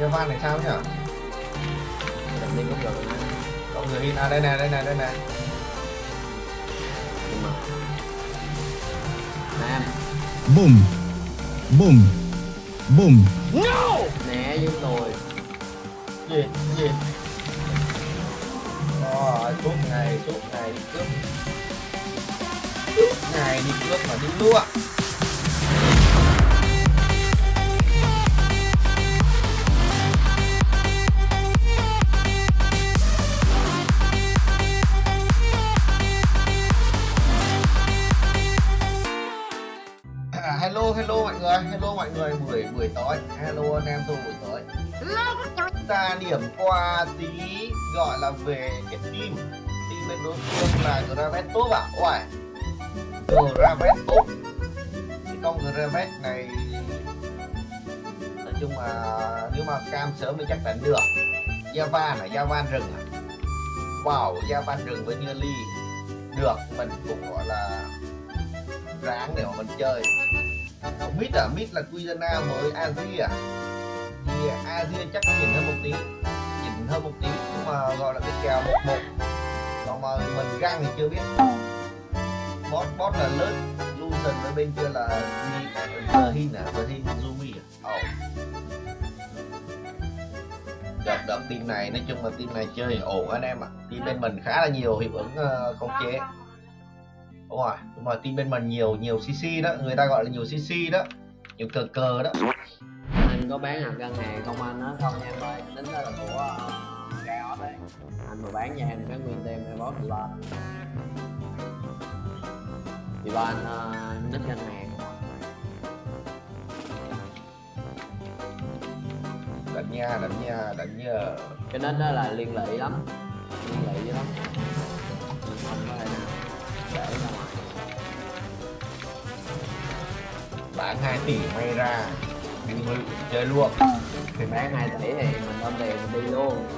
Javan này sao nhỉ Đừng đi lúc rồi nè có người in à đây nè đây nè đây nè. Nam Boom. Boom. Boom. Né với tôi gì? Gì? Rồi, suốt ngày suốt ngày đi cướp. Suốt ngày đi cướp mà đi lúa buổi tối. Hello anh em tôi buổi tối. Ta điểm qua tí gọi là về cái team. Team bên đối phương là Gravet top à? Uầy. Gravet top. Cái con Gravet này nói chung là nếu mà cam sớm thì chắc chắn được Java là Java rừng à? Wow Java rừng với như ly được mình cũng gọi là ráng để mà mình chơi không biết à biết là Quizana với Asia à thì Asia chắc nhìn hơn một tí nhìn hơn một tí nhưng mà gọi là cái kèo một một còn mà mình găng thì chưa biết boss boss là lớn Lucian với bên kia là gì? Hin à The à, Zumi à oh. đợt đợt team này nói chung là team này chơi ổn anh em ạ à. team bên mình khá là nhiều hiệu ứng uh, khống chế đúng rồi nhưng mà team bên mình nhiều nhiều cc đó người ta gọi là nhiều cc đó nhiều cờ cờ đó. Anh có bán hạt ngân hàng công anh? Đó không nha em ơi Tính đó là của uh, đấy. Anh mà bán cho em cái nguyên tem hay boss Divan Divan uh, nít ngân hàng. Đánh nha đánh nha đánh nhờ Cái nít đó là liên lị lắm Liên dữ lắm. Không có thể nào để ra ngoài bán 2 tỷ may ra đi mới chơi luôn. Thì bán 2 tỷ thì mình ôm tiền mình đi luôn.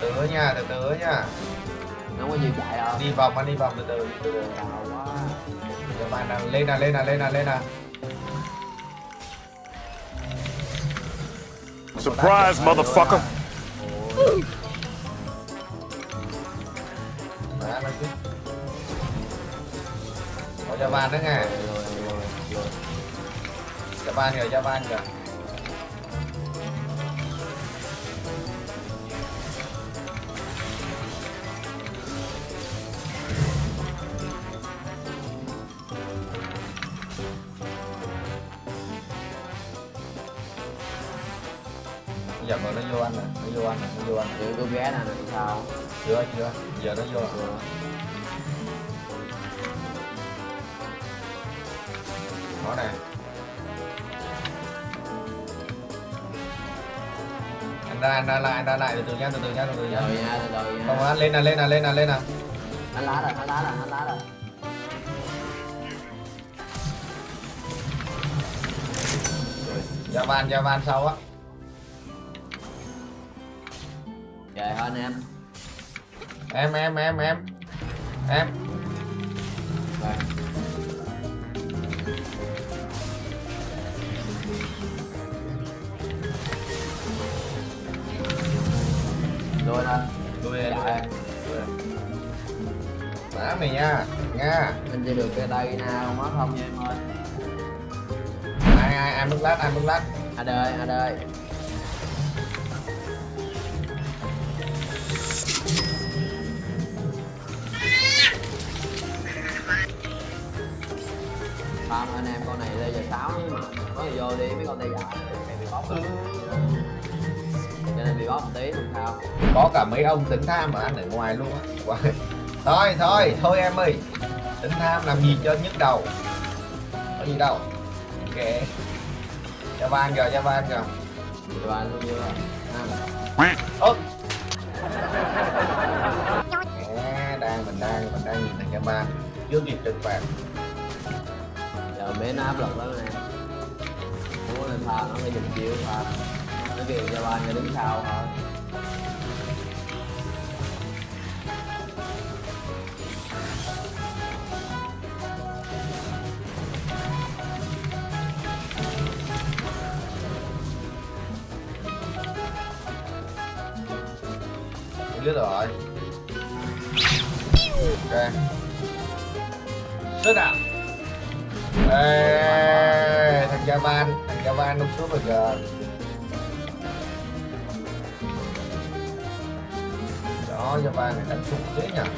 Từ từ nha từ từ nha. Không có gì chạy đâu. Đi vòng anh đi vòng từ từ. Từ từ Đau quá. Các bạn đang lên nè lên nè lên nè lên nè Surprise, motherfucker. Ôi, Má nó chứ có cho van đó nghe rồi, rồi, rồi, rồi. cho van kìa cho kìa giờ mà nó vô anh nè nó vô anh nè nó vô anh nè. Chị cô ghé nè sao? Chưa chưa. Giờ nó vô. Rồi đó nè anh ra anh ra lại anh ra lại. Từ từ nha từ từ nha từ từ nha rồi nha từ từ nha. Không anh lên nè lên nè lên nè lên nè. Anh lá rồi anh lá rồi anh lá rồi. Ra van ra van sau á trời ơi anh em. Em em em em. Em. Rồi. Rồi thôi đuôi đuôi Dạ. má mày nha nha. Anh chỉ được cái đây nào mất không nha em ơi. Ai ai ai bước lát ai bước lát. À đời à đời có gì vô đi mấy con tay dài này bị bóp Ừ. cho nên bị bóp một tí không sao. Có cả mấy ông tính tham mà ăn ở ngoài luôn á. Thôi thôi thôi em ơi. Tính tham làm gì cho nhức đầu? Có gì đâu. Ok. Cho van kìa cho kìa rồi. Anh luôn chưa ơ! À, đang mình đang mình đang nhìn thằng cho van. Chưa kịp trừng phạt. Giờ mấy nó áp lực lắm nè nên thà nó phải dùng chịu thà nó kêu cho ba người đứng sau thôi. Biết rồi. Ok. Sức à ê, thằng Japan. Javan nó cướp rồi kìa đó Javan này đánh trục thế nhỉ?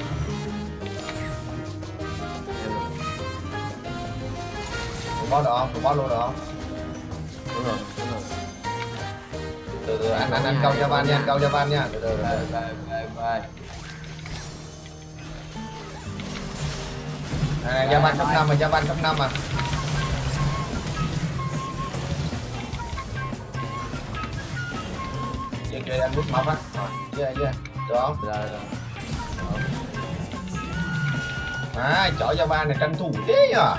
Bó được không bó luôn được không đúng rồi đúng rồi. Từ từ anh anh anh câu Javan nha anh câu Javan nha. Từ từ về về về à, Javan cấp 5 mà Javan cấp 5 mà kia kia anh bút móc á. Rồi. Kia kia được không rồi rồi. À chỏ Javan này tranh thủ thế nhở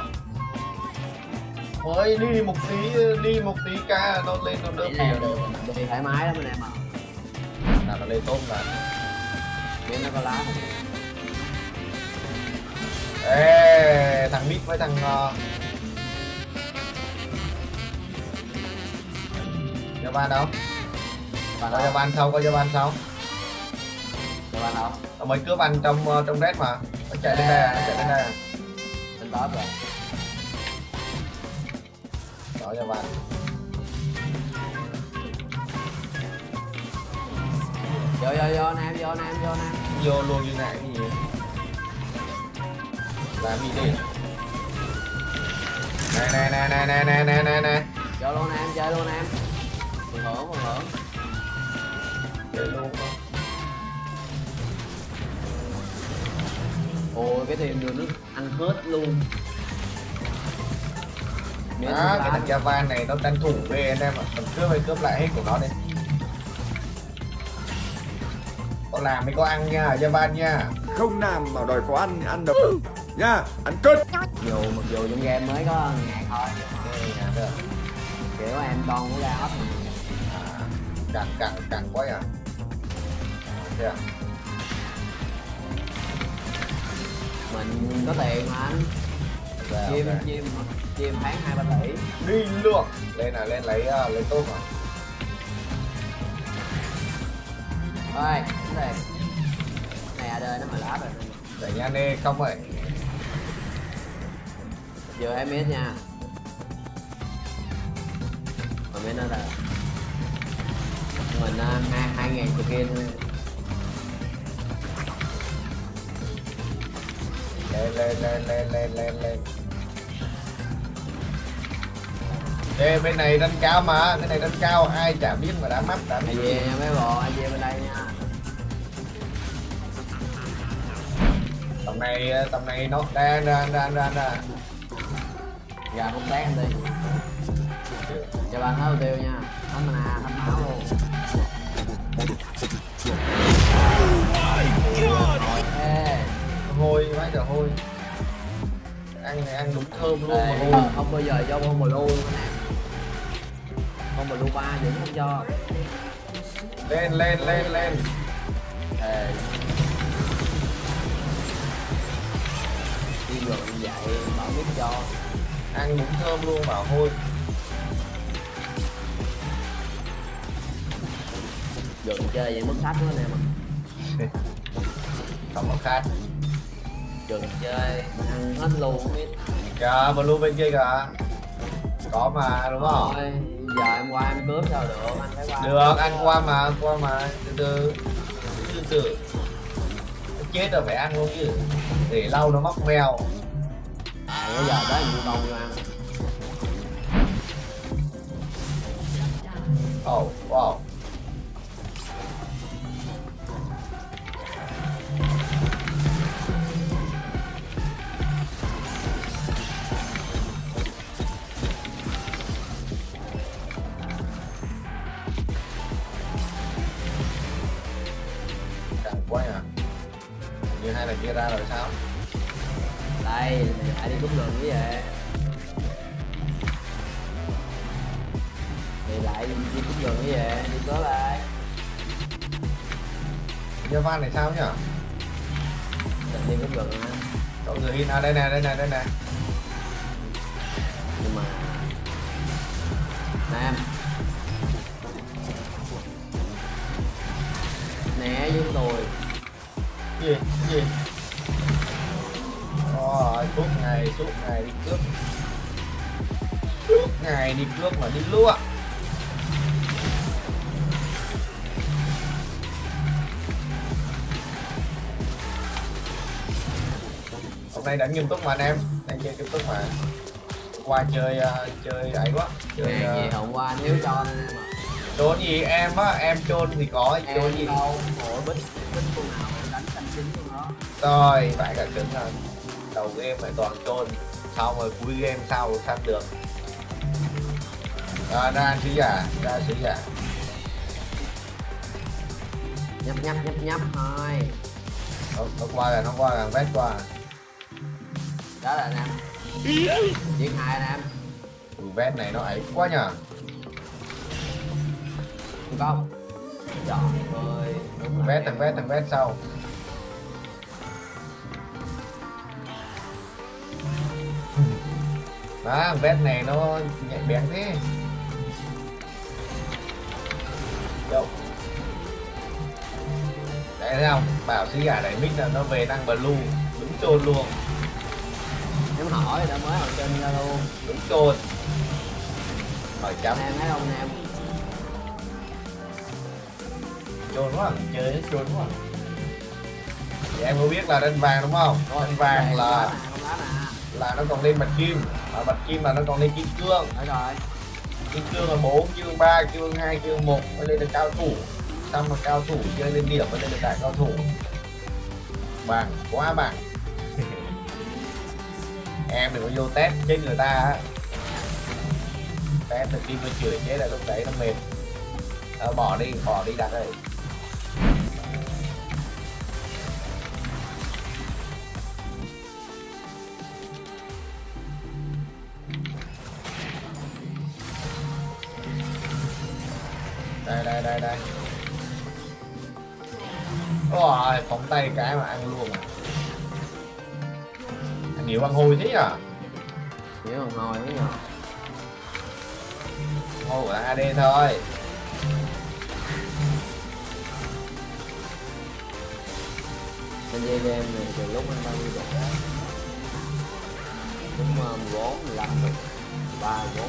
mới đi một tí đi một tí ca nó lên nó đỡ này rồi đi thoải mái lắm anh em ạ. Là nó lên tôm là miếng nó có lá không? Ê thằng mít với thằng uh... Javan đâu và có nó Javan sau có Javan sau cho bạn đâu nó mới cướp anh trong ờ, trong red mà. Nó chạy lên đây à, nó chạy lên đây à. lên top rồi. Đó Javan vô vô vô nam vô nam vô nam. Vô luôn như này cái gì làm gì đi? Này này này này này này này này vô luôn nam chơi luôn nam. Hưởng hưởng luôn ôi cái team đường nước ăn hết luôn. Miếng đó cái thằng Javan này nó tranh thủ về anh em ạ. Mình cướp hay cướp lại hết của nó đi. Có làm mới có ăn nha Javan nha. Không làm mà đòi có ăn ăn đập nha ăn cất dù mặc dù trong game mới có ngàn thôi được. Kiểu em con của ra ấp càng càng càng quá à thế à mình có tiền mà anh. Rồi, chim ok. chim chim tháng hai ba tỷ. Đi luôn. Lên là lên lấy uh, lấy tôm à ơi này. Này à đời nó mà lá rồi. Để nha nê không vậy giờ em biết nha. Mà biết nó là mình à, hai hai ngàn skin lên lên lên lên lên lên lên Ê, bên này đánh cao mà cái này đánh cao ai chả biết mà đã mắt đã ai về mấy bộ ai về bên đây nha. Tầm này tầm này nó đang đang đang đang đang. Gà không tán đi. Cho bạn hết tiêu nha. Thấm mana thấm máu luôn hôi vãi cả hôi. Ăn này ăn đúng thơm luôn mà. ê, hôi không, bao giờ cho con blue luôn anh con blue ba vẫn không cho. Lên lên lên lên. Ê. Đi rồi như vậy bảo biết cho. Ăn đúng thơm luôn bảo hôi. Dừng chơi vậy mất sách nữa em ạ không có khác dừng chơi. Ăn hết luôn không biết. Kìa blue bên kia kìa. Có mà đúng không? Thôi, giờ em qua em cướp sao được anh phải qua. Được ăn qua mà qua mà. Từ từ. Từ từ. Chết rồi phải ăn luôn chứ. Để lâu nó móc mèo. À bây giờ tới mình con vô ăn oh wow kia ra rồi sao? Đây lại đi cướp đường như vậy thì lại đi cướp đường như vậy đi cướp lại. Gia Van này sao nhỉ đừng đi cướp đường anh cậu người in à đây nè đây nè đây nè. Nhưng mà nam. Né với tôi suốt ngày đi cướp. Suốt ngày đi cướp mà đi lúa. Hôm nay đánh nghiêm túc mà anh em đang chơi nghiêm túc mà. Qua chơi ờ, chơi ấy quá chơi Hàng gì uh, hôm qua hiếu cho anh em à trốn gì em á em trôn thì có trốn em gì? đâu ủa bích bích con nào đánh canh chính con đó. Rồi phải cả cứng là đầu game phải toàn trôn sau rồi cuối game sau rồi săn được. À, ra sứ giả ra sứ giả nhấp nhấp nhấp nhấp thôi. Nó, nó qua là nó qua là vét qua đó là anh em. Giết hai anh em. Ừ, vét này nó ấy quá nhờ. Không. Trời ơi đúng vét thằng vét thằng vét sau thằng vét này nó nhạy bén thế. Đâu? Đấy thấy không? Bảo sứ giả này mic là nó về năng blue đúng trôn luôn. Em hỏi đã mới hỏi trên ra luôn đúng trôn hỏi chấm. Em thấy không em trôn quá chơi hết trôn quá. Thì em có biết là đánh vàng đúng không? Đánh vàng là là nó còn lên bạch kim. Mà bạch kim là nó còn lên kim cương Đấy rồi. Kim cương là bốn cương ba cương hai cương một mới lên được cao thủ. Xong mà cao thủ chơi lên điểm mới lên được đại cao thủ. Bằng quá bằng. Em đừng có vô test chết người ta á. Test từ khi mới chửi chết là lúc đấy nó mệt. Ờ, bỏ đi bỏ đi đặt đây đây đây đây đây. Ôi phóng tay cái mà ăn luôn à. Anh hiểu ăn hôi thế à? Hiểu không ngồi thế nhờ hôi của AD thôi. Bên dây game này từ lúc anh bao nhiêu độ đó cũng ờ, 14, 15 rồi 3, 4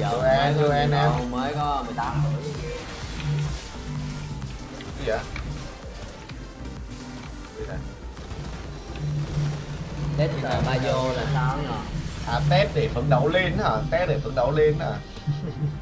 Mới em, tụi em, em. đâu, mới có 18 tuổi. Gì vậy? Gì đây? Tết là ba vô là sao nhờ à test để phấn đấu lên hả? Test để phấn đấu lên hả